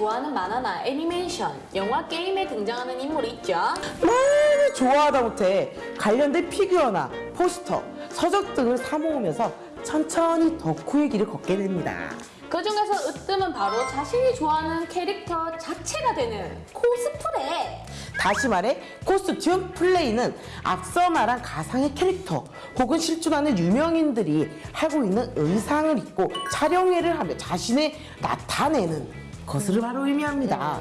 좋아하는 만화나 애니메이션, 영화, 게임에 등장하는 인물이 있죠. 너무 좋아하다 못해 관련된 피규어나 포스터, 서적 등을 사모으면서 천천히 덕후의 길을 걷게 됩니다. 그 중에서 으뜸은 바로 자신이 좋아하는 캐릭터 자체가 되는 코스프레. 다시 말해 코스튬 플레이는 앞서 말한 가상의 캐릭터 혹은 실존하는 유명인들이 하고 있는 의상을 입고 촬영회를 하며 자신을 나타내는 것을 바로 의미합니다.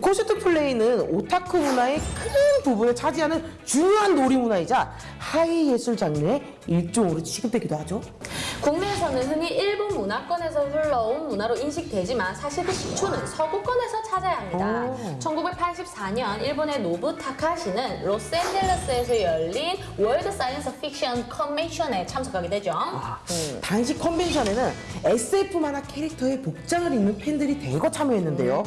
코스튬 플레이는 오타쿠 문화의 큰 부분을 차지하는 중요한 놀이 문화이자 하위 예술 장르의 일종으로 취급되기도 하죠. 국내에서는 흔히 일본 문화권에서 흘러온 문화로 인식되지만 사실 그 기초는 서구권에서 찾아야 합니다. 오. 1984년 일본의 노부 타카시는 로스앤젤레스에서 열린 World Science Fiction Convention에 참석하게 되죠. 당시 컨벤션에는 SF 만화 캐릭터의 복장을 입는 팬들이 대거 참여했는데요.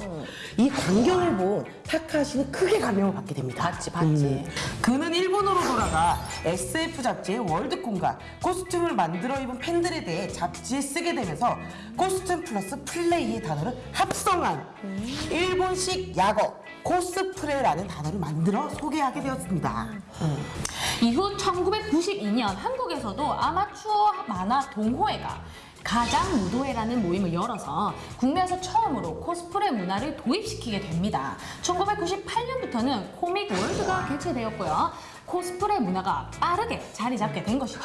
이 광경을 본 타카시는 크게 감명을 받게 됩니다. 음. 봤지, 봤지. 그는 일본으로 돌아가 SF 잡지의 Worldcon과 코스튬을 만들어 입은 팬들에 대해 잡지에 쓰게 되면서 코스튬 플러스 플레이의 단어를 합성한 일본식 약어 코스프레라는 단어를 만들어 소개하게 되었습니다. 이후 1992년 한국에서도 아마추어 만화 동호회가 가장 무도회라는 모임을 열어서 국내에서 처음으로 코스프레 문화를 도입시키게 됩니다. 1998년부터는 코믹 월드가 개최되었고요. 코스프레 문화가 빠르게 자리 잡게 된 것이죠.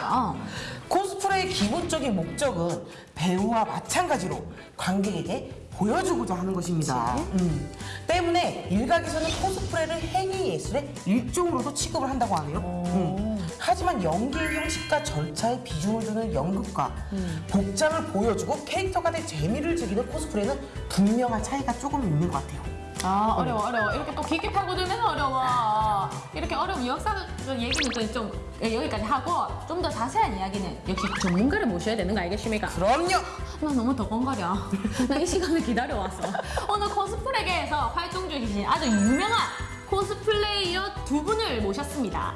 코스프레의 기본적인 목적은 배우와 마찬가지로 관객에게 보여주고자 하는 것입니다. 음. 때문에 일각에서는 코스프레를 행위 예술의 일종으로도 취급을 한다고 하네요. 음. 하지만 연기의 형식과 절차에 비중을 두는 연극과 복장을 보여주고 캐릭터가 된 재미를 즐기는 코스프레는 분명한 차이가 조금 있는 것 같아요. 아 어려워 어려워. 이렇게 또 깊게 파고들면 어려워. 이렇게 어려운 역사적 얘기는 좀 여기까지 하고 좀 더 자세한 이야기는 역시 전문가를 모셔야 되는 거 알겠습니까? 그럼요. 나 너무 덕건거려. 나 이 시간을 기다려왔어. 오늘 코스프레계에서 활동 중이신 아주 유명한 코스플레이어 두 분을 모셨습니다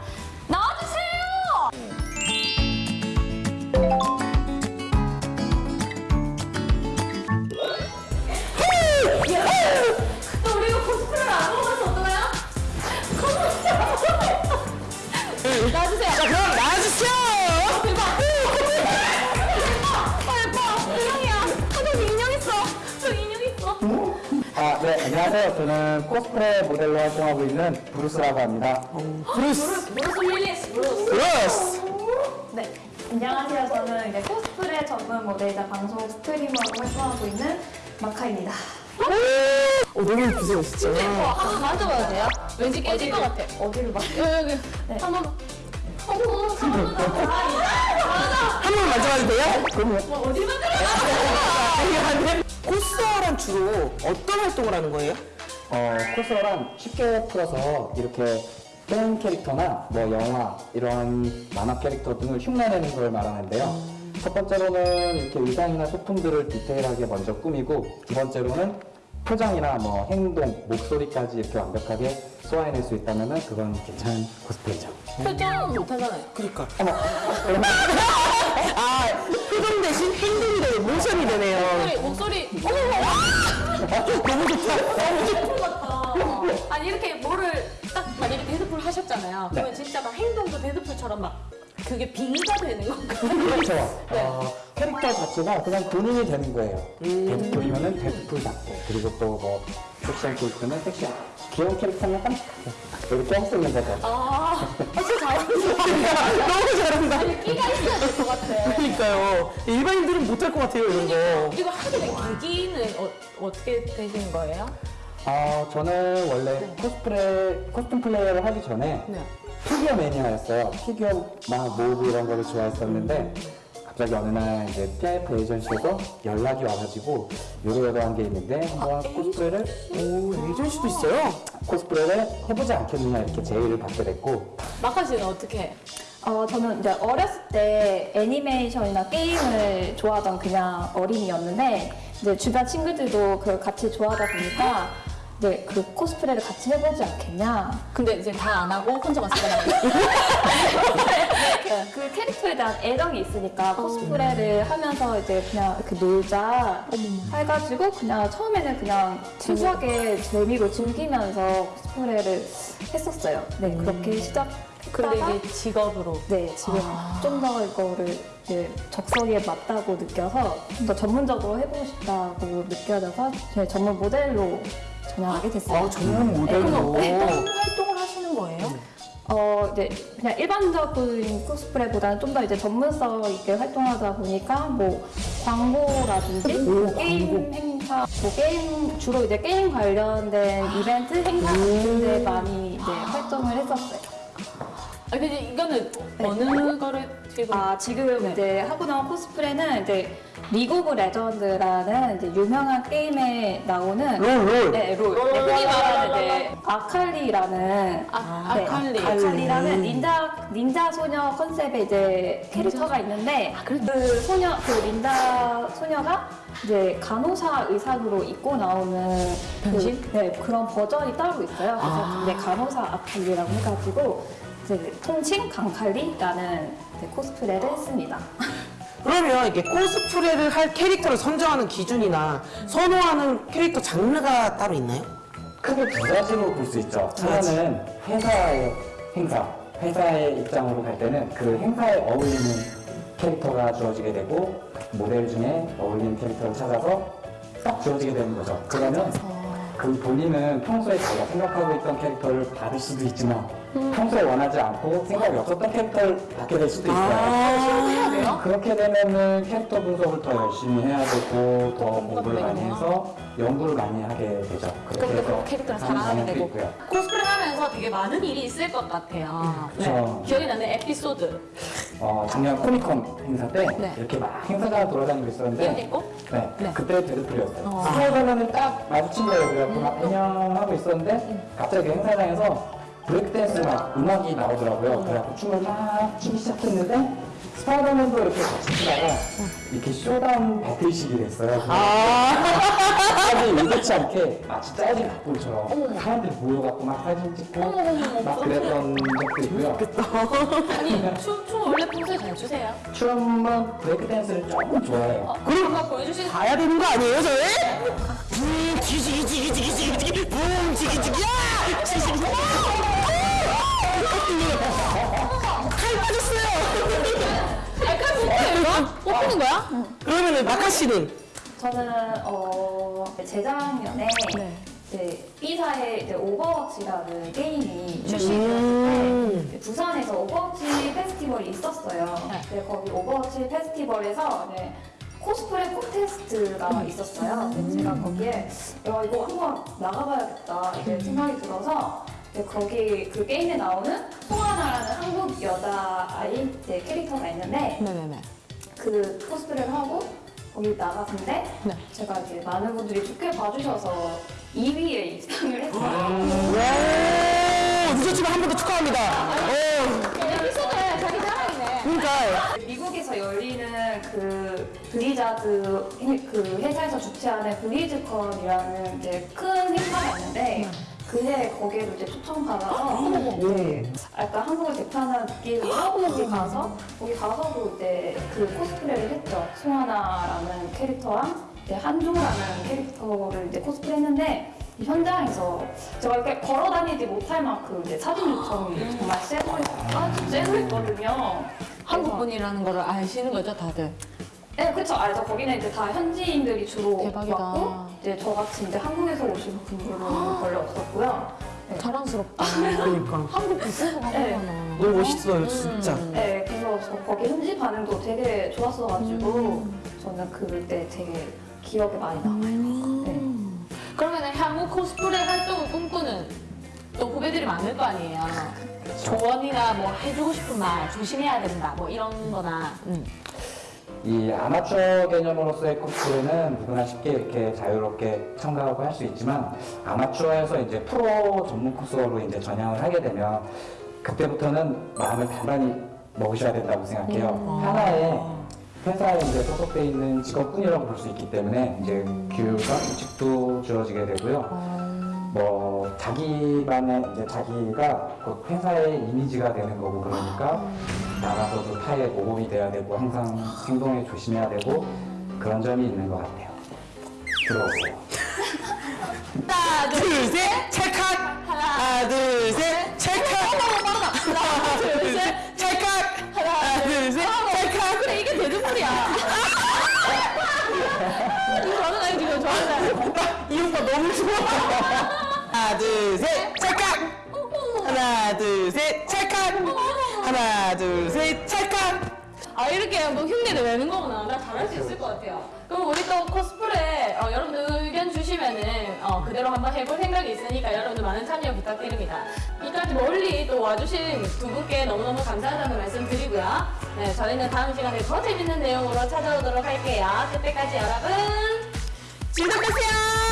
저는 코스프레 모델로 활동하고 있는 브루스라고 합니다. 브루스. 브루스 윌리스! 브루스! 브루스. 네, 안녕하세요. 저는 이제 코스프레 전문 모델이자 방송 스트리머로 활동하고 있는 마카입니다. 오, 너무 예쁘세요, 진짜. 어, 한번 만져봐도 돼요? 왠지 깨질 것 같아. 어디를 봐? 여기, 여기. 한 번. 어머, 한 번. 한번 만져봐도 돼요? 그럼요. 어디 만들어? 코스어란 주로 어떤 활동을 하는 거예요? 어, 코스프레란 쉽게 풀어서 이렇게 게임 캐릭터나 뭐 영화, 이런 만화 캐릭터 등을 흉내내는 걸 말하는데요. 첫 번째로는 이렇게 의상이나 소품들을 디테일하게 먼저 꾸미고, 두 번째로는 표정이나 뭐 행동, 목소리까지 이렇게 완벽하게 소화해낼 수 있다면 그건 괜찮은 코스프레죠. 표정 못하잖아요. 그러니까. 어머. 아, 표정 대신 행동이 되네, 모션이 되네요. 목소리, 목소리. 어머! 너무 좋다. 데드풀 같다. 아니 이렇게 뭐를 딱 만약에 데드풀 하셨잖아요. 그러면 진짜 막 행동도 데드풀처럼 막 그게 빙의가 되는 건가요? 그렇죠. 어, 캐릭터 자체가 그냥 본인이 되는 거예요. 데드풀이면은 데드풀답고 그리고 또뭐 섹시한 캐릭터는 섹시한 귀여운 캐릭터는 깜찍하고 이렇게 있는 거죠. 아, 아 진짜 잘하셨어요. 너무 잘한다. 아니 끼가 있어야 될 것 같아. 그러니까요. 일반인들은 못할 것 같아요, 이런 거. 이거 하게 된 계기는 어, 어떻게 되신 거예요? 어, 저는 원래 코스프레, 코스튬 플레이어를 하기 전에 네. 피규어 매니아였어요. 피규어 막 모으고 이런 거를 좋아했었는데 갑자기 어느 날 이제 PIF 에이전시에서 연락이 와가지고 요러요러한 게 있는데 한번 코스프레를 오, 에이전시도 있어요? 코스프레를 해보지 않겠느냐 이렇게 제의를 받게 됐고 마카 씨는 어떻게? 어, 저는 이제 어렸을 때 애니메이션이나 게임을 좋아하던 그냥 어린이였는데 이제 주변 친구들도 그걸 같이 좋아하다 보니까 이제 그 코스프레를 같이 해보지 않겠냐. 근데 이제 다 안 하고 혼자만 쓰더라고요. 그 캐릭터에 대한 애정이 있으니까 코스프레를 하면서 이제 그냥 이렇게 놀자 해가지고 그냥 처음에는 그냥 순수하게 재미로 즐기면서 코스프레를 했었어요. 네, 그렇게 시작했다가 근데 이게 직업으로. 네, 지금 좀더 이거를 이제 적성에 맞다고 느껴서 좀 더 전문적으로 해보고 싶다고 느껴져서 제 전문 모델로 전향하게 됐어요. 아, 전문 모델로. 어떤 활동을 하시는 거예요? 어, 이제 그냥 일반적인 코스프레보다는 좀 더 이제 전문성 있게 활동하다 보니까 뭐 광고라든지 뭐 게임 행사, 뭐 게임 주로 이제 게임 관련된 이벤트 행사 같은 데 많이 이제 활동을 했었어요. 아, 근데 이거는 어느 거를 지금. 아 지금 이제 하고 나온 코스프레는 이제 리그 오브 레전드라는 이제 유명한 게임에 나오는 롤, 롤. 네, 롤. 네, 흔히 말하는 이제 아칼리라는 아, 네, 아칼리. 아칼리라는 닌자 닌자 소녀 컨셉의 이제 캐릭터가 있는데 그 소녀 그 닌자 소녀가 이제 간호사 의상으로 입고 나오는 변신? 그, 네 그런 버전이 따로 있어요. 그래서 이제 간호사 아칼리라고 해가지고 이제 통칭 강칼리라는 코스프레를 했습니다. 그러면 이게 코스프레를 할 캐릭터를 선정하는 기준이나 선호하는 캐릭터 장르가 따로 있나요? 크게 두 가지로 볼 수 있죠. 하나는 회사의 행사, 회사의 입장으로 갈 때는 그 행사에 어울리는 캐릭터가 주어지게 되고 모델 중에 어울리는 캐릭터를 찾아서 딱 주어지게 되는 거죠. 그러면 그 본인은 평소에 자기가 생각하고 있던 캐릭터를 받을 수도 있지만 평소에 원하지 않고 생각이 없었던 캐릭터를 받게 될 수도 있어요. 돼요? 그렇게 되면은 캐릭터 분석을 더 열심히 해야 되고 더 공부를 많이 되는구나. 해서 연구를 많이 하게 되죠. 그렇게 그 캐릭터를 사랑하게 되고. 있고요. 코스프레 하면서 되게 많은 일이 있을 것 같아요. 그쵸. 기억에 나는 에피소드. 어, 작년 코미콘 행사 때 네. 이렇게 막 행사가 돌아다니고 있었는데? 네, 네. 그때 데드풀이었어요. 어. 스파이더맨은 딱 마주친 거예요. 그래갖고 막 안녕 하고 있었는데 갑자기 그 행사장에서 브레이크댄스 막 음악이 나오더라고요. 그래갖고 춤을 막 추기 시작했는데 스파이더맨도 이렇게 같이 추다가 이렇게 showdown battle식이 됐어요. 사 의도치 않게 마치 짜진 각본처럼 사람들이 모여갖고 막 사진 찍고 막 그랬던 적도 있고요. 아니, 춤, 춤 원래 평소에 잘 추세요? 춤은 브레이크 댄스를 조금 좋아해요. 그럼 한번 보여주시는 가야 되는 거 아니에요, 저희? 음, 지지, 지지, 지지, 지지, 지지, 붐, 지기, 지기, 야! 지지, 지기, 칼 빠졌어요. 약간 뽑혀요? 뽑히는 거야? 그러면은 마카 씨는 저는 어 재작년에 이제 B사의 이제 오버워치라는 게임이 출시되었는데 부산에서 오버워치 페스티벌이 있었어요. 근데 거기 오버워치 페스티벌에서 이제 코스프레 콘테스트가 있었어요. 근데 제가 거기에 야 이거 한번 나가봐야겠다 이렇게 생각이 들어서 거기 그 게임에 나오는 송하나라는 한국 여자 아이 캐릭터가 있는데 네네네. 그 코스프레를 하고 거기 나갔는데 네. 제가 이제 많은 분들이 좋게 봐주셔서 2위에 입상을 했어요. 오, 늦었지만 한 번 더 축하합니다. 오, 에피소드에 자기 자랑이네. 그러니까 미국에서 열리는 그 브리자드 해- 그 회사에서 주최하는 BlizzCon이라는 이제 큰 행사가 있는데 그해 거기에도 이제 초청받아서 이제 약간 한국을 대표하는 느낌으로 거기 가서 거기 가서도 이제 그 코스프레를 했죠. 송하나라는 캐릭터랑 이제 한조라는 캐릭터를 이제 코스프레 했는데 이 현장에서 제가 이렇게 걸어 다니지 못할 만큼 이제 사진 요청이 정말 세고 아주 세고 있거든요. 한국 분이라는 거를 아시는 거죠, 다들? 네, 그쵸. 알죠. 거기는 이제 다 현지인들이 주로 대박이다. 왔고, 이제 저같이 이제 한국에서 오신 분들은 별로 없었고요. 네. 자랑스럽다. 그러니까 한국 부스가 네. 하구나. 너무 멋있어요, 진짜. 네, 그래서 저 거기 현지 반응도 되게 좋았어가지고, 저는 그때 되게 기억에 많이 남아요. 네. 그러면 향후 코스프레 활동을 꿈꾸는 또 후배들이 많을 거 아니에요. 조언이나 뭐 해주고 싶은 말, 조심해야 된다, 뭐 이런 거나. 음. 이 아마추어 개념으로서의 코스프레는 누구나 쉽게 이렇게 자유롭게 참가하고 할 수 있지만 아마추어에서 이제 프로 전문 코스로 이제 전향을 하게 되면 그때부터는 마음을 단단히 먹으셔야 된다고 생각해요. 하나의 회사에 이제 소속돼 있는 직업뿐이라고 볼 수 있기 때문에 이제 교육과 규칙도 주어지게 되고요. 뭐 자기만의 이제 자기가 곧 회사의 이미지가 되는 거고 그러니까 나가서도 타에 모범이 돼야 되고 항상 행동에 조심해야 되고 그런 점이 있는 것 같아요. 들어오세요. 하나, 둘, 셋, 찰칵! 하나, 둘, 셋, 찰칵! 하나, 둘, 셋, 찰칵! 하나, 둘, 셋, 찰칵! 그래 이게 데드풀이야. 이거 저는 아니 지금 저는 이 오빠 너무 좋아. 하나, 둘, 셋, 찰칵! 하나, 둘, 셋, 찰칵! 하나, 둘, 셋, 찰칵! 아 이렇게 뭐 흉내를 내는 거구나. 나 잘할 수 있을 것 같아요. 그럼 우리 또 코스프레 어, 여러분들 의견 주시면은 어, 그대로 한번 해볼 생각이 있으니까 여러분들 많은 참여 부탁드립니다. 이까지 멀리 또 와주신 두 분께 너무너무 감사하다는 말씀 드리고요. 네, 저희는 다음 시간에 더 재밌는 내용으로 찾아오도록 할게요. 그때까지 여러분 즐겁겠어요!